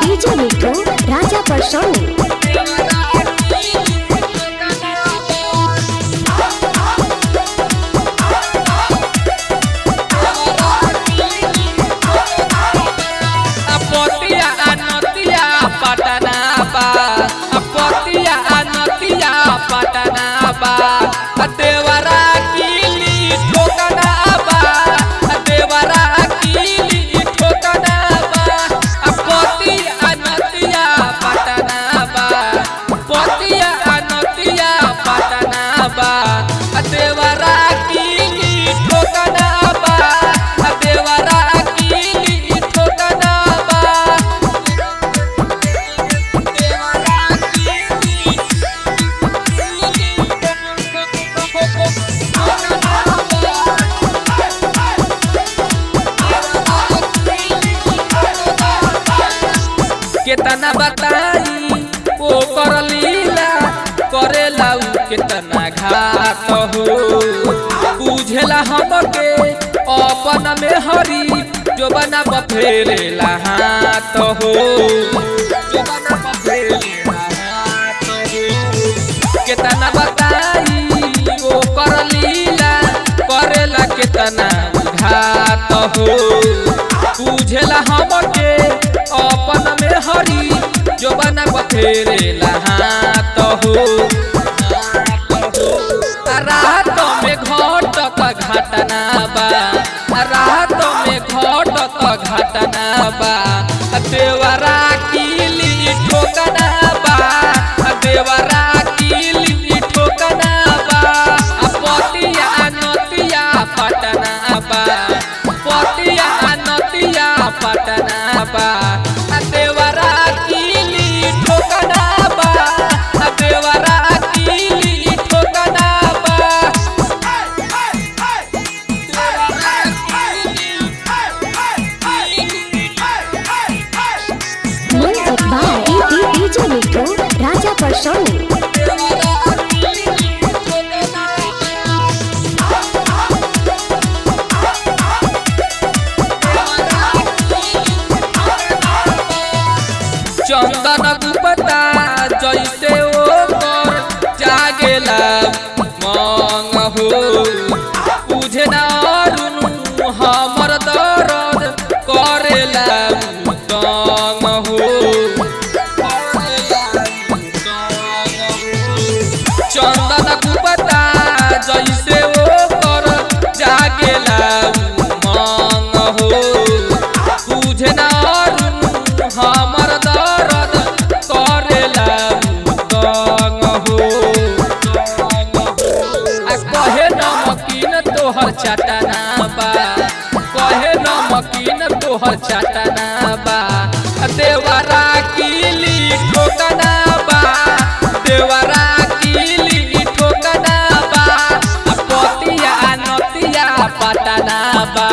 DJ Nico, Raja Personi. Patna पा कितना बताई? ओ कर लीला करे लाऊ कितना घात हो? बुझेला हम के अपन में हरी जो बना बफेलेला हाथ हो। जो बना बफेलेला हाथ हो। कितना तेरे भाषाओं चाटा ना बा कहे नमकीन तोहर चाटा बा देवरा किली ठोकना बा देवरा किली ठोकना बा पतिया नतिया पटना बा